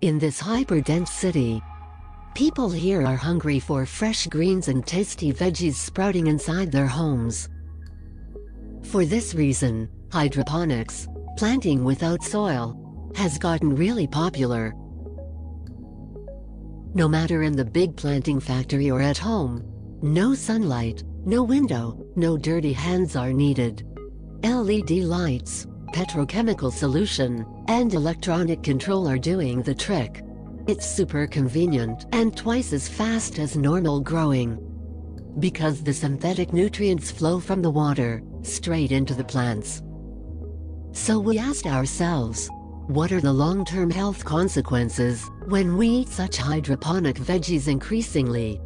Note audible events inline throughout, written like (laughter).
In this hyper-dense city, people here are hungry for fresh greens and tasty veggies sprouting inside their homes. For this reason, hydroponics, planting without soil, has gotten really popular. No matter in the big planting factory or at home, no sunlight, no window, no dirty hands are needed. LED lights, petrochemical solution, and electronic control are doing the trick. It's super convenient and twice as fast as normal growing. Because the synthetic nutrients flow from the water, straight into the plants. So we asked ourselves, what are the long-term health consequences when we eat such hydroponic veggies increasingly?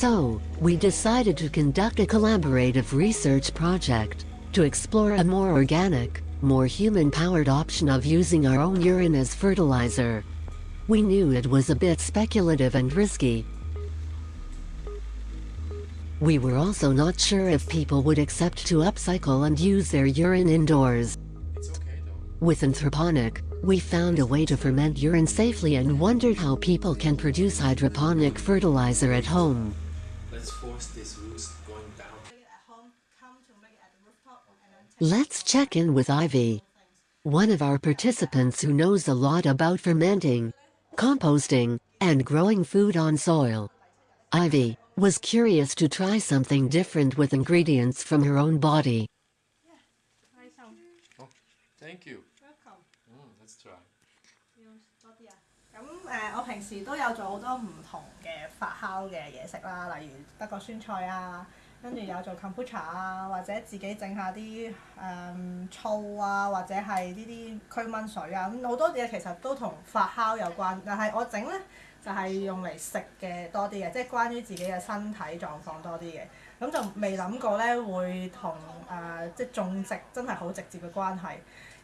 So, we decided to conduct a collaborative research project to explore a more organic, more human-powered option of using our own urine as fertilizer. We knew it was a bit speculative and risky. We were also not sure if people would accept to upcycle and use their urine indoors. With Anthroponic, we found a way to ferment urine safely and wondered how people can produce hydroponic fertilizer at home. Let's force these roots going down. Let's check in with Ivy, one of our participants who knows a lot about fermenting, composting, and growing food on soil. Ivy was curious to try something different with ingredients from her own body. Oh, thank you. Mm, let's try. 咁诶、我平时都有做好多唔同 嘅發酵嘅嘢食啦，例如德國酸菜啊，跟住有做 kombucha 啊，或者自己整下啲誒、醋啊，或者係呢啲驅蚊水啊，咁好多嘢其實都同發酵有關，但係我整咧就係、用嚟食嘅多啲嘅，即係關於自己嘅身體狀況多啲嘅，咁就未諗過咧會同誒、即係種植真係好直接嘅關係。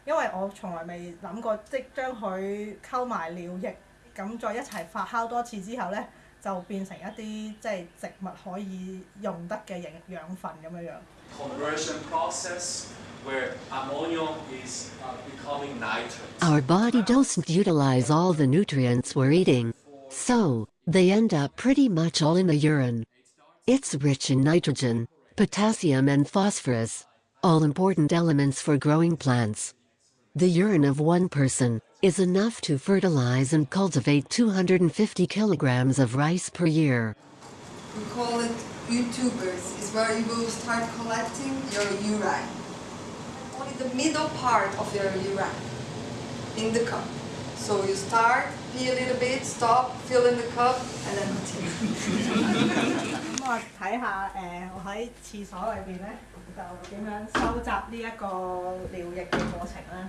因為我從來未諗過，即係將佢溝埋尿液，咁再一齊發酵多次之後咧， 就变成一啲即系植物可以用得嘅营养分咁样样。 Conversion process where ammonium is uh, becoming nitrate. Our body doesn't utilize all the nutrients we're eating, so they end up pretty much all in the urine. It's rich in nitrogen, potassium and phosphorus, all important elements for growing plants. The urine of one person is enough to fertilize and cultivate 250 kilograms of rice per year. We call it YouTubers. It's where you will start collecting your urine. Only the middle part of your urine in the cup. So you start, pee a little bit, stop, fill in the cup, and then continue. (laughs) 咁我睇下诶、我喺厕所里边咧就点样收集呢一个尿液嘅过程啦。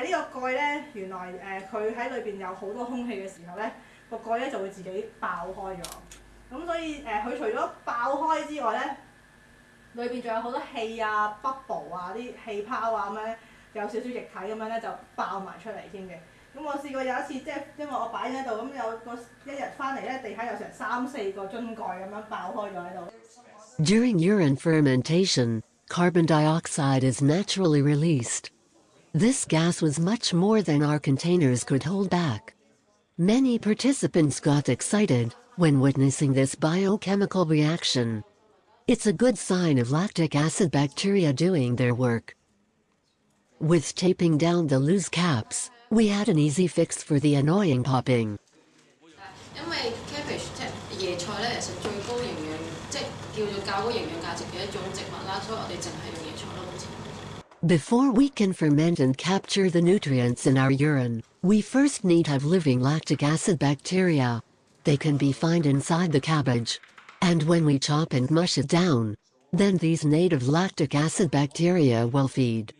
但係呢個蓋咧，原來誒佢喺裏邊有好多空氣嘅時候咧，個蓋咧就會自己爆開咗。咁所以誒，佢、除咗爆開之外咧，裏邊仲有好多氣啊、bubble 啊、啲氣泡啊咁樣咧，有少少液體咁樣咧就爆埋出嚟添嘅。咁我試過有一次，即係因為我擺喺度，咁有個一日翻嚟咧，地下有成三四個樽蓋咁樣爆開咗喺度。 During urine fermentation, carbon dioxide is naturally released. This gas was much more than our containers could hold back. Many participants got excited when witnessing this biochemical reaction. It's a good sign of lactic acid bacteria doing their work. With taping down the loose caps, we had an easy fix for the annoying popping. Before we can ferment and capture the nutrients in our urine, we first need have living lactic acid bacteria. They can be found inside the cabbage. And when we chop and mush it down, then these native lactic acid bacteria will feed.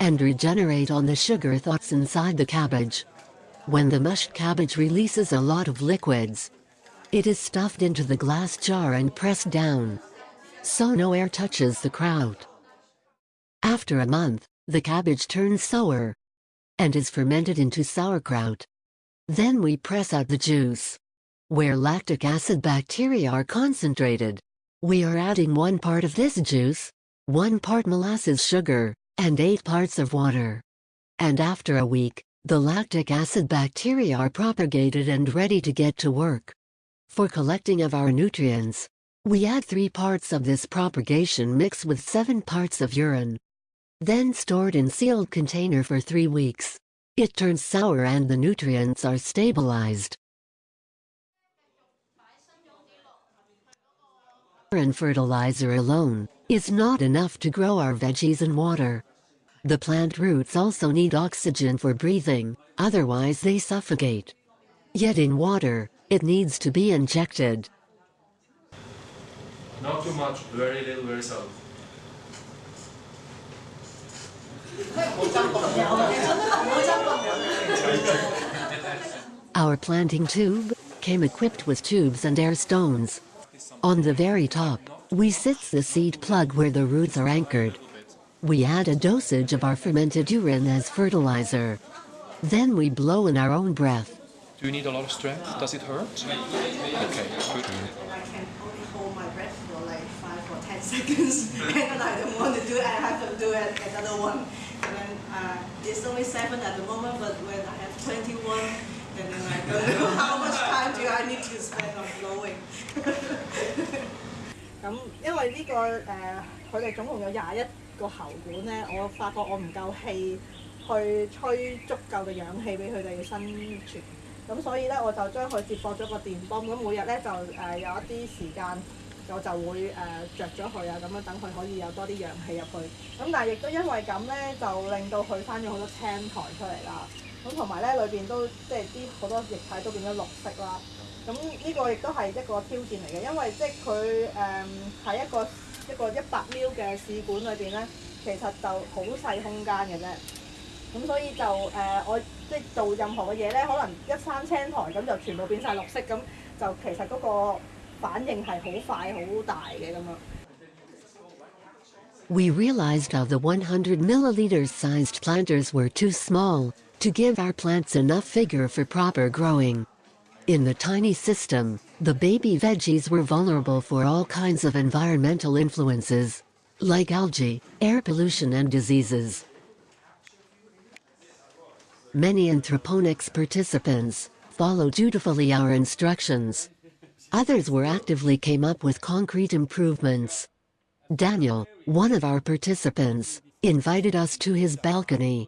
and regenerate on the sugar thoughts inside the cabbage. When the mushed cabbage releases a lot of liquids, it is stuffed into the glass jar and pressed down, so no air touches the kraut. After a month, the cabbage turns sour and is fermented into sauerkraut. Then we press out the juice. Where lactic acid bacteria are concentrated, we are adding one part of this juice, one part molasses sugar, and eight parts of water. And after a week, the lactic acid bacteria are propagated and ready to get to work. For collecting of our nutrients, we add three parts of this propagation mix with seven parts of urine. Then stored in sealed container for three weeks. It turns sour and the nutrients are stabilized. and fertilizer alone is not enough to grow our veggies in water. The plant roots also need oxygen for breathing, otherwise they suffocate. Yet in water, it needs to be injected. Not too much, very little, very soft. (laughs) Our planting tube came equipped with tubes and air stones. On the very top, we sit the seed plug where the roots are anchored. We add a dosage of our fermented urine as fertilizer. Then we blow in our own breath. Do you need a lot of strength? Does it hurt? Okay, good. I can only hold my breath for like five or ten (laughs) seconds, (laughs) and I don't want to do it. I have to do it another one. And then uh, it's only seven at the moment, but when I have twenty-one, then I don't know how much time do I need to spend on blowing. 咁因為呢、個誒，佢、哋總共有廿一個喉管咧，我發覺我唔夠氣去吹足夠嘅氧氣俾佢哋生存。咁所以咧，我就將佢接駁咗個電泵，咁每日咧就誒、有一啲時間， 我就會誒、着咗佢啊，咁樣等佢可以有多啲氧氣入去。咁但係亦都因為咁咧，就令到佢生咗好多青苔出嚟啦。咁同埋咧，裏邊都即係啲好多液體都變咗綠色啦。咁呢個亦都係一個挑戰嚟嘅，因為即係佢誒喺一個一個一百 ml 嘅試管裏邊咧，其實就好細空間嘅啫。咁所以就誒、我即係做任何嘅嘢咧，可能一生青苔咁就全部變晒綠色，咁就其實嗰個 反应系好快好大嘅咁样。 We realized how the 100 milliliter sized planters were too small to give our plants enough vigor for proper growing. In the tiny system, the baby veggies were vulnerable for all kinds of environmental influences, like algae, air pollution and diseases. Many anthroponics participants followed dutifully our instructions. Others were actively came up with concrete improvements. Daniel, one of our participants, invited us to his balcony,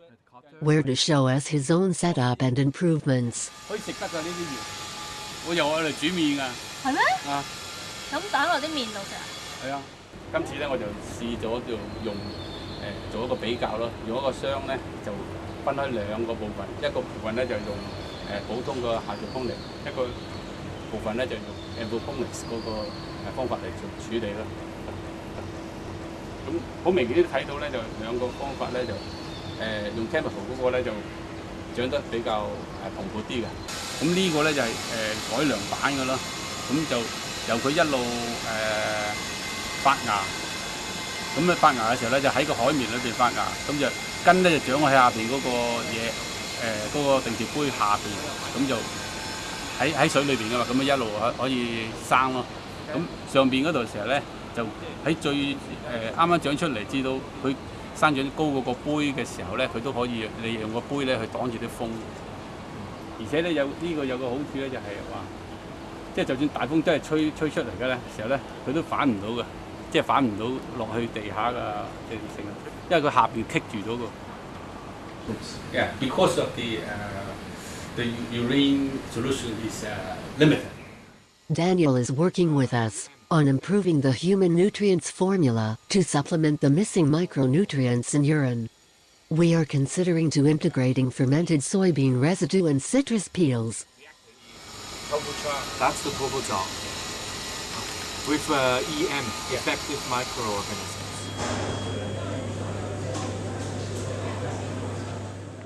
where to show us his own setup and improvements. 可以食得㗎呢啲鱼，我由我嚟煮面㗎。系咩？啊，咁打落啲面度食啊？系啊，今次咧我就试咗就用诶、做一个比较咯，用一个箱咧就分开两个部分，一个部分咧就用诶、普通嘅下条风力，一个 部分咧就用 a m p h o n i c 嗰個誒方法嚟做處理咯。咁好明顯睇到咧，就兩個方法咧就誒、用 chemical 嗰個咧就長得比較誒蓬勃啲嘅。咁呢個咧就係、誒、改良版嘅咯，咁就由佢一路誒、發芽，咁咧發芽嘅時候咧就喺個海綿裏邊發芽，咁就根咧就長喺下邊嗰個嘢誒嗰個定時杯下邊，咁就 喺喺水裏邊噶嘛，咁啊一路可可以生咯。咁上邊嗰度時候咧就喺最誒啱啱長出嚟，至到佢生長高嗰個杯嘅時候咧，佢都可以利用個杯咧去擋住啲風。而且咧有呢、個有個好處咧，就係話，即係就算大風真係吹吹出嚟嘅咧時候咧，佢都反唔到嘅，即係反唔到落去地下嘅嘅成，因為佢下邊棘住咗個。Yeah, because of the the urine solution is limited. Daniel is working with us on improving the human nutrients formula to supplement the missing micronutrients in urine. We are considering to integrating fermented soybean residue and citrus peels. That's the Toboja. With uh, EM, effective microorganisms.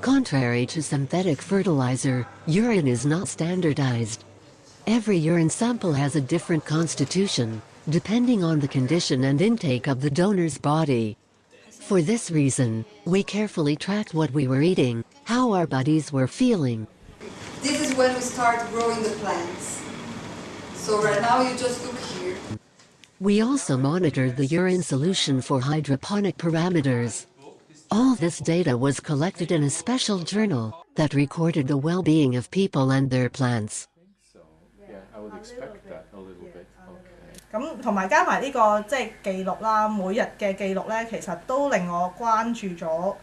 Contrary to synthetic fertilizer, urine is not standardized. Every urine sample has a different constitution, depending on the condition and intake of the donor's body. For this reason, we carefully tracked what we were eating, how our bodies were feeling. This is when we start growing the plants. So right now you just look here. We also monitored the urine solution for hydroponic parameters. All this data was collected in a special journal that recorded the well-being of people and their plants. Yeah, I would expect that a little bit. Okay. 咁同埋加埋呢、个即系记录啦，每日嘅记录咧，其实都令我关注咗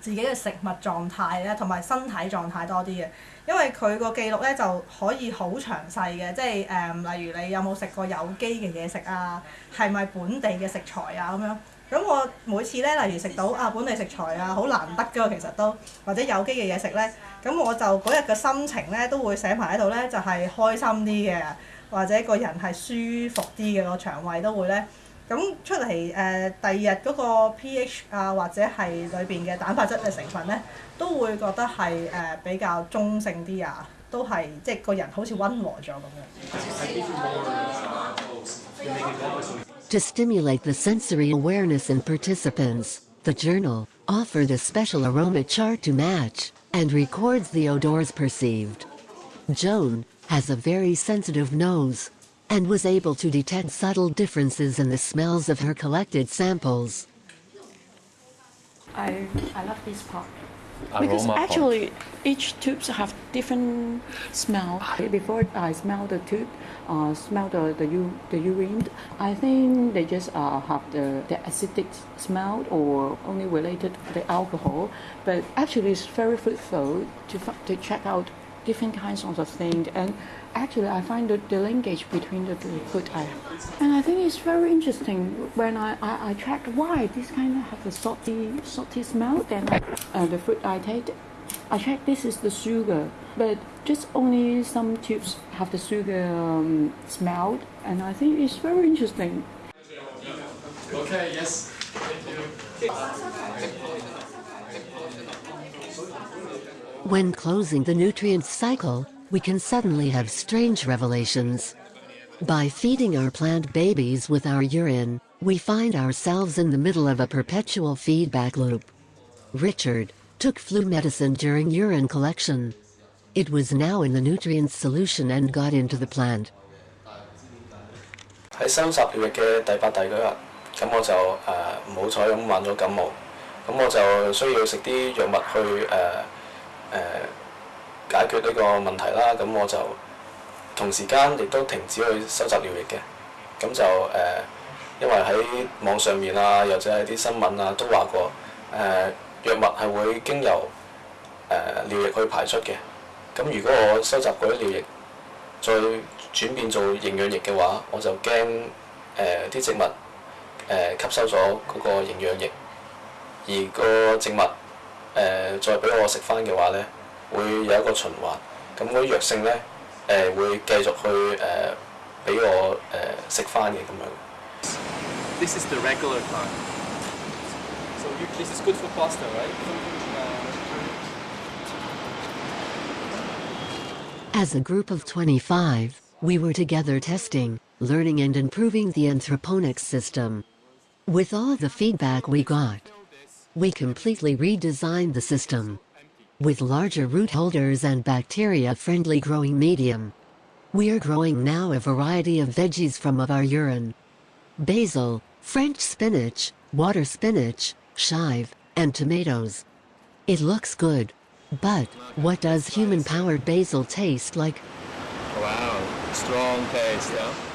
自己嘅食物状态咧，同埋身体状态多啲嘅。因为佢个记录咧就可以好详细嘅，即系诶、嗯例如你有冇食过有机嘅嘢食啊，系咪本地嘅食材啊咁样。 咁我每次咧，例如食到啊本地食材啊，好難得㗎喎，其實都或者有機嘅嘢食咧，咁我就嗰日嘅心情咧都會寫埋喺度咧，就係、開心啲嘅，或者個人係舒服啲嘅個腸胃都會咧。咁出嚟誒、呃第二日嗰個 pH 啊，或者係裏邊嘅蛋白質嘅成分咧，都會覺得係誒、呃比較中性啲啊，都係即係個人好似温和咗咁樣。 To stimulate the sensory awareness in participants, the journal offered a special aroma chart to match and records the odors perceived. Joan has a very sensitive nose and was able to detect subtle differences in the smells of her collected samples. I, I love this part. Because Aroma part. actually each tubes have different smell. Before I smell the tube, uh, smell the, the, u- the urine, I think they just uh, have the, the acidic smell or only related to the alcohol. But actually it's very fruitful to, to check out different kinds of things and actually I find the, the linkage between the, the food I. And I think it's very interesting when I, I, I check why this kind of have a salty salty smell then uh, the fruit I take I check this is the sugar but just only some tubes have the sugar um, smell and I think it's very interesting. Okay, yes. Thank you. When closing the nutrients cycle, we can suddenly have strange revelations. By feeding our plant babies with our urine, we find ourselves in the middle of a perpetual feedback loop. Richard took flu medicine during urine collection. It was now in the nutrients solution and got into the plant. 喺收集疗液嘅第八、第九日，咁我就诶唔好彩咁患咗感冒，咁我就需要食啲药物去诶诶、呃 解決呢個問題啦。咁我就同時間亦都停止去收集療液嘅，咁就誒、呃因為喺網上面啊，又或者係啲新聞啊都話過誒、呃、藥物係會經由誒、呃、療液去排出嘅。咁如果我收集嗰啲療液，再轉變做營養液嘅話，我就驚誒啲植物誒、呃吸收咗嗰個營養液，而個植物誒、呃再俾我食翻嘅話咧， 会有一个循环。咁嗰啲药性咧诶、呃、会继续去诶俾、我诶食翻嘅咁样。 This is the regular kind. So you, this is good for pasta, right? As a group of 25, we were together testing, learning and improving the anthroponics system. With all the feedback we got, we completely redesigned the system. With larger root holders and bacteria-friendly growing medium. We are growing now a variety of veggies from of our urine. Basil, French spinach, water spinach, chive, and tomatoes. It looks good. But, what does human-powered basil taste like? Wow, strong taste, yeah?